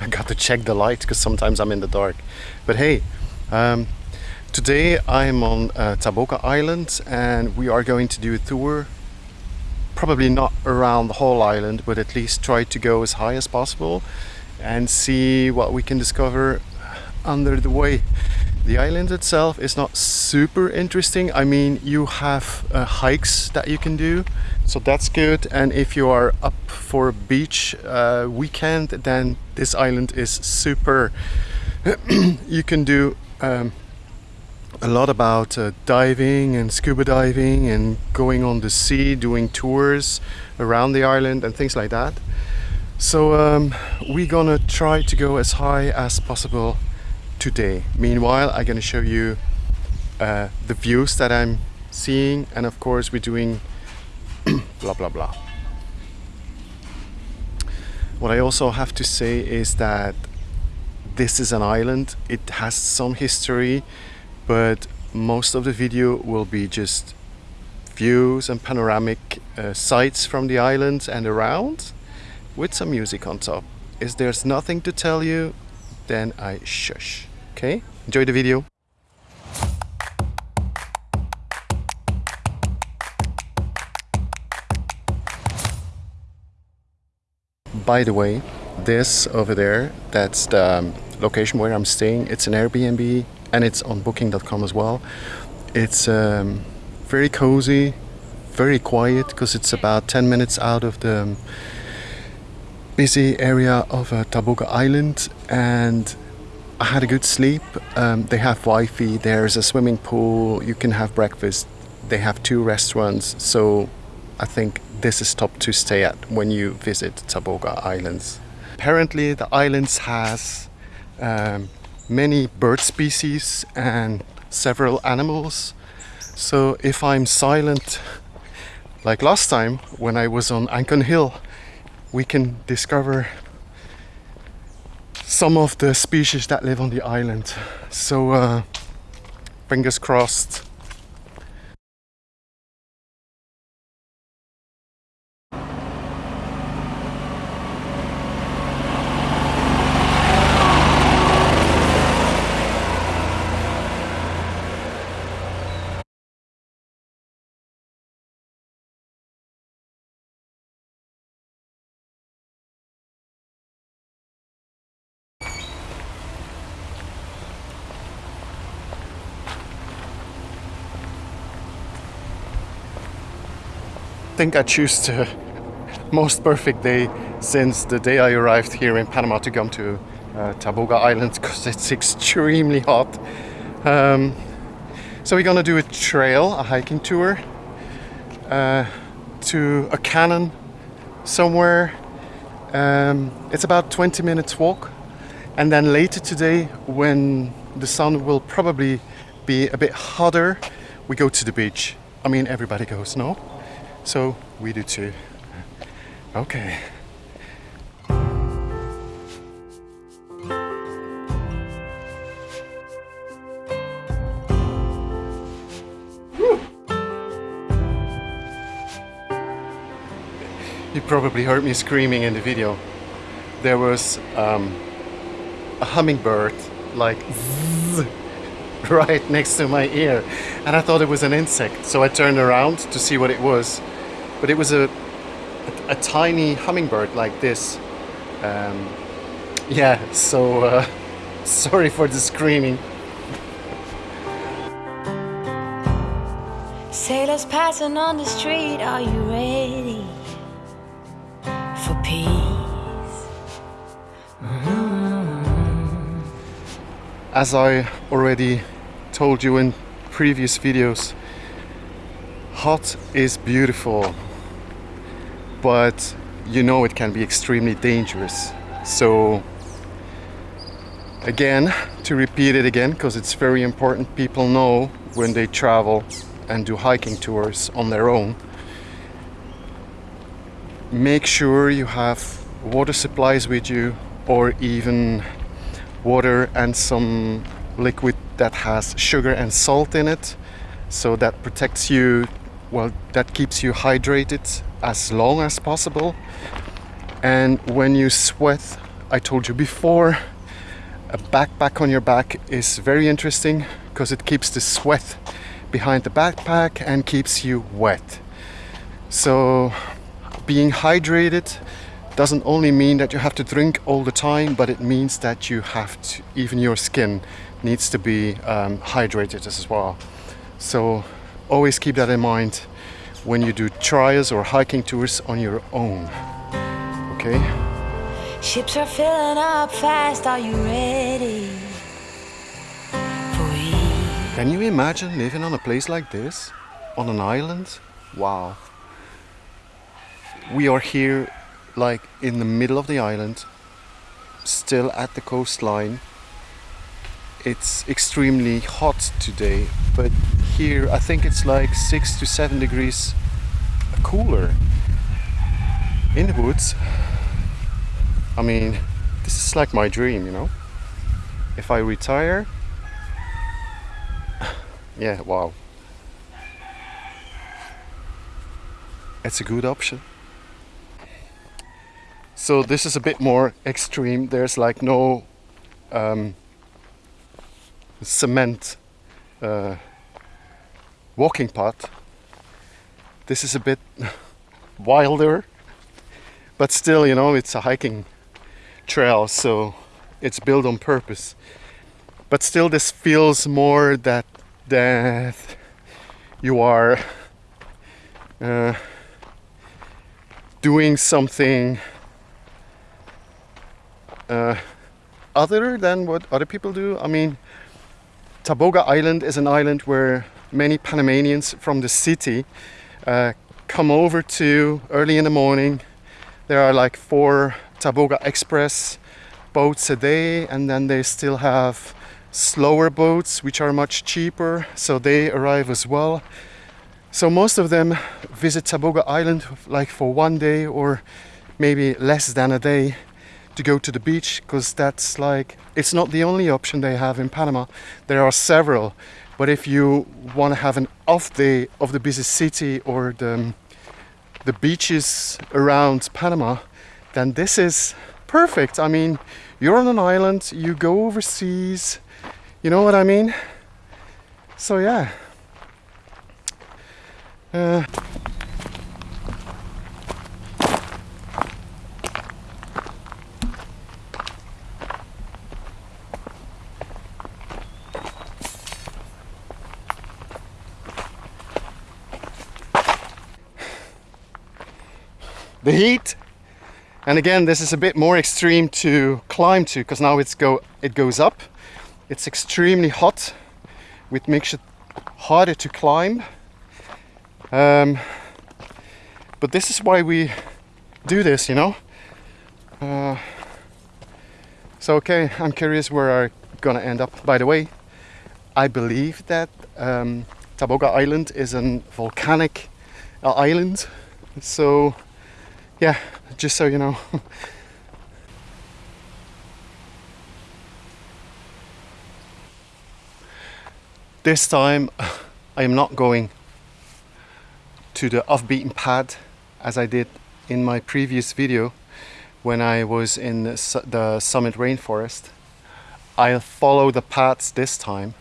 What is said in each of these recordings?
I got to check the light because sometimes I'm in the dark. But hey, um, today I'm on uh, Taboga Island and we are going to do a tour. Probably not around the whole island, but at least try to go as high as possible and see what we can discover under the way. The island itself is not super interesting. I mean, you have uh, hikes that you can do, so that's good. And if you are up for a beach uh, weekend, then this island is super. you can do um, a lot about uh, diving and scuba diving and going on the sea, doing tours around the island and things like that. So um, we're gonna try to go as high as possible today. Meanwhile, I'm gonna show you uh, the views that I'm seeing and of course we're doing blah blah blah. What I also have to say is that this is an island. It has some history, but most of the video will be just views and panoramic uh, sights from the island and around with some music on top. If there's nothing to tell you, then I shush. Okay, enjoy the video. By the way, this over there, that's the um, location where I'm staying. It's an Airbnb and it's on booking.com as well. It's um, very cozy, very quiet because it's about 10 minutes out of the um, busy area of uh, Taboga Island and I had a good sleep. Um, they have Wi-Fi, there's a swimming pool, you can have breakfast. They have two restaurants, so I think this is top to stay at when you visit Taboga Islands. Apparently the islands has um, many bird species and several animals. So if I'm silent, like last time when I was on Ancon Hill, we can discover some of the species that live on the island. So uh, fingers crossed think I choose the most perfect day since the day I arrived here in Panama to come to uh, Taboga Island because it's extremely hot. Um, so we're gonna do a trail, a hiking tour uh, to a cannon somewhere. Um, it's about 20 minutes walk and then later today when the sun will probably be a bit hotter we go to the beach. I mean everybody goes, no? So we do too. Okay. You probably heard me screaming in the video. There was um, a hummingbird like right next to my ear and I thought it was an insect so I turned around to see what it was but it was a, a, a tiny hummingbird like this. Um, yeah, so uh, sorry for the screaming. Sailors passing on the street, are you ready for peace? Mm -hmm. As I already told you in previous videos, hot is beautiful but you know it can be extremely dangerous. So again, to repeat it again, because it's very important people know when they travel and do hiking tours on their own, make sure you have water supplies with you or even water and some liquid that has sugar and salt in it so that protects you well that keeps you hydrated as long as possible and when you sweat I told you before, a backpack on your back is very interesting because it keeps the sweat behind the backpack and keeps you wet. So being hydrated doesn't only mean that you have to drink all the time, but it means that you have to, even your skin needs to be um, hydrated as well. So always keep that in mind when you do trials or hiking tours on your own. Okay? Ships are filling up fast. Are you ready? Can you imagine living on a place like this? On an island? Wow. We are here like in the middle of the island, still at the coastline. It's extremely hot today, but here I think it's like six to seven degrees cooler. In the woods, I mean, this is like my dream, you know? If I retire, yeah, wow. It's a good option. So this is a bit more extreme. There's like no um, cement uh, walking path. This is a bit wilder, but still, you know, it's a hiking trail, so it's built on purpose. But still, this feels more that that you are uh, doing something uh, other than what other people do. I mean, Taboga Island is an island where many Panamanians from the city uh, come over to early in the morning. There are like four Taboga Express boats a day, and then they still have slower boats which are much cheaper, so they arrive as well. So most of them visit Taboga Island like for one day or maybe less than a day to go to the beach because that's like it's not the only option they have in Panama. There are several, but if you want to have an off day of the busy city or the the beaches around Panama, then this is perfect. I mean, you're on an island, you go overseas, you know what I mean? So yeah. Uh, the heat. And again this is a bit more extreme to climb to because now it's go it goes up. It's extremely hot which makes it harder to climb. Um, but this is why we do this you know? Uh, so okay I'm curious where I'm gonna end up. By the way I believe that um, Taboga Island is a volcanic uh, island. So yeah, just so you know. this time I am not going to the off-beaten pad as I did in my previous video when I was in the summit rainforest. I'll follow the paths this time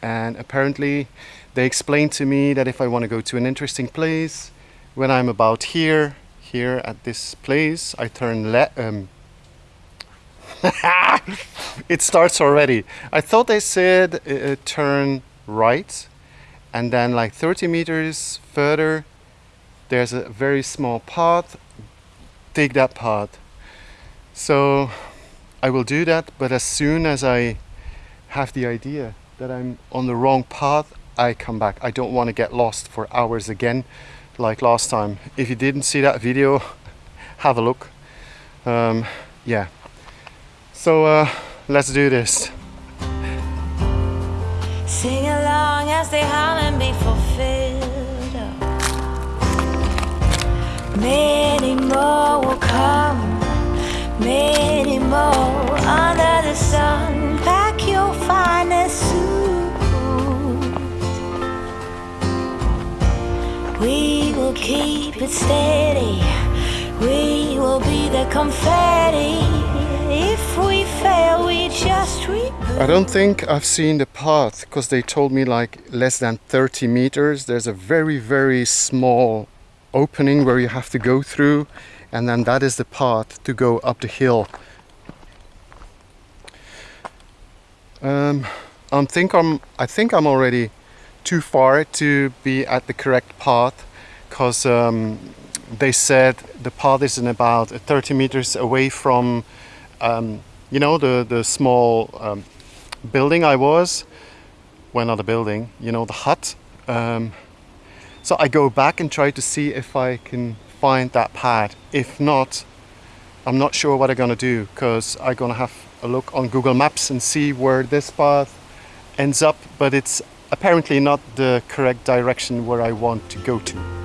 and apparently they explained to me that if I want to go to an interesting place when I'm about here here at this place I turn left um, it starts already. I thought they said uh, uh, turn right and then like 30 meters further there's a very small path. Take that path. So I will do that but as soon as I have the idea that I'm on the wrong path I come back. I don't want to get lost for hours again like last time. If you didn't see that video, have a look. Um, yeah. So uh, let's do this. Sing along as they hum and be fulfilled. Many more will come, many more keep it steady. We will be the confetti if we fail, we just reboot. I don't think I've seen the path because they told me like less than 30 meters. There's a very, very small opening where you have to go through, and then that is the path to go up the hill. Um, I think I'm. I think I'm already too far to be at the correct path, because um, they said the path is in about 30 meters away from, um, you know, the the small um, building I was. Well, not a building, you know, the hut. Um, so I go back and try to see if I can find that pad. If not, I'm not sure what I'm gonna do because I'm gonna have a look on Google Maps and see where this path ends up, but it's apparently not the correct direction where I want to go to.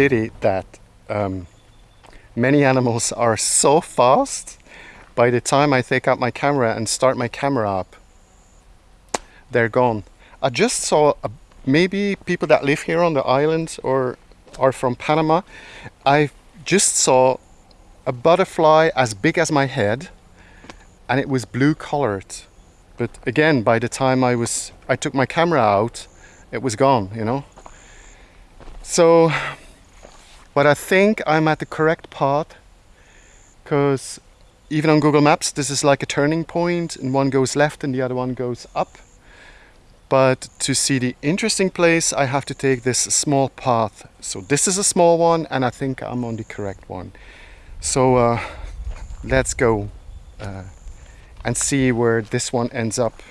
Pity that um, many animals are so fast. By the time I take out my camera and start my camera up, they're gone. I just saw a, maybe people that live here on the island or are from Panama. I just saw a butterfly as big as my head and it was blue colored. But again, by the time I was I took my camera out, it was gone, you know. So but I think I'm at the correct path because even on Google Maps, this is like a turning point and one goes left and the other one goes up. But to see the interesting place, I have to take this small path. So this is a small one and I think I'm on the correct one. So uh, let's go uh, and see where this one ends up.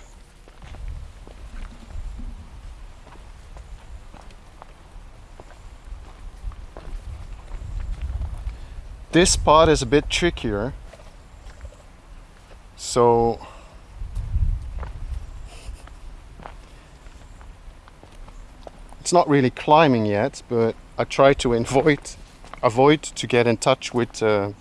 This spot is a bit trickier. So it's not really climbing yet, but I try to avoid avoid to get in touch with uh,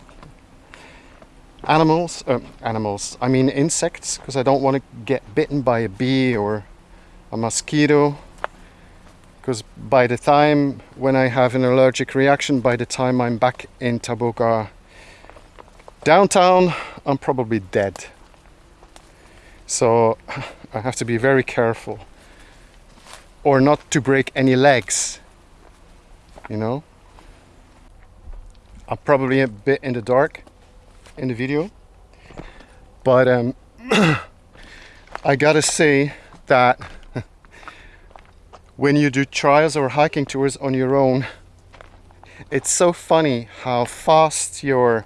animals. Uh, animals. I mean insects, because I don't want to get bitten by a bee or a mosquito because by the time when I have an allergic reaction, by the time I'm back in Taboga downtown, I'm probably dead. So I have to be very careful or not to break any legs, you know. I'm probably a bit in the dark in the video, but um, I gotta say that when you do trials or hiking tours on your own, it's so funny how fast your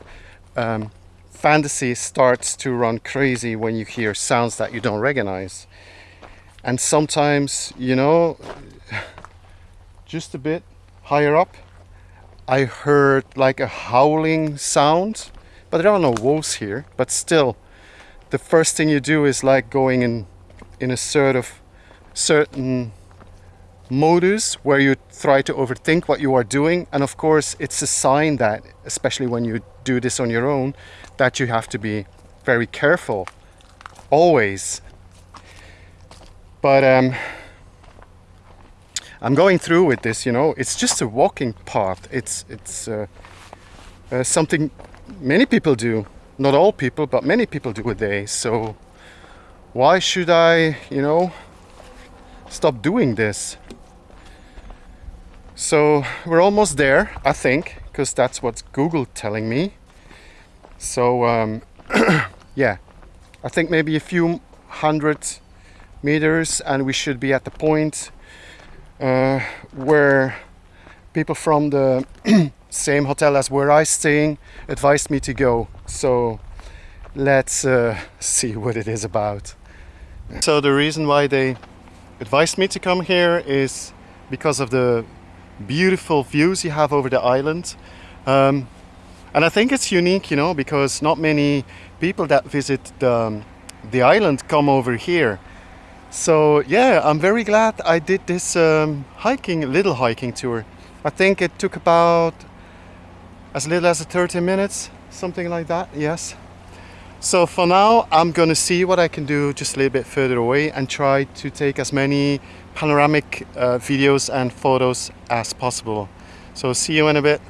um, fantasy starts to run crazy when you hear sounds that you don't recognize. And sometimes, you know, just a bit higher up, I heard like a howling sound, but there are no wolves here. But still, the first thing you do is like going in in a sort of certain modus where you try to overthink what you are doing. And of course it's a sign that especially when you do this on your own that you have to be very careful always. But um, I'm going through with this you know. It's just a walking path. It's it's uh, uh, something many people do. Not all people but many people do a day. So why should I you know stop doing this so we're almost there, I think, because that's what Google telling me. So um, yeah, I think maybe a few hundred meters and we should be at the point uh, where people from the same hotel as where I staying advised me to go. So let's uh, see what it is about. So the reason why they advised me to come here is because of the beautiful views you have over the island. Um, and I think it's unique, you know, because not many people that visit the, um, the island come over here. So yeah, I'm very glad I did this um, hiking, little hiking tour. I think it took about as little as 30 minutes, something like that, yes. So for now, I'm gonna see what I can do just a little bit further away and try to take as many panoramic uh, videos and photos as possible. So see you in a bit.